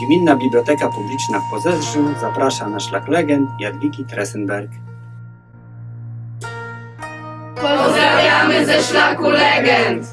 Gminna Biblioteka Publiczna w Pozestrzu zaprasza na Szlak Legend Jadwigi Tresenberg. Pozdrawiamy ze Szlaku Legend!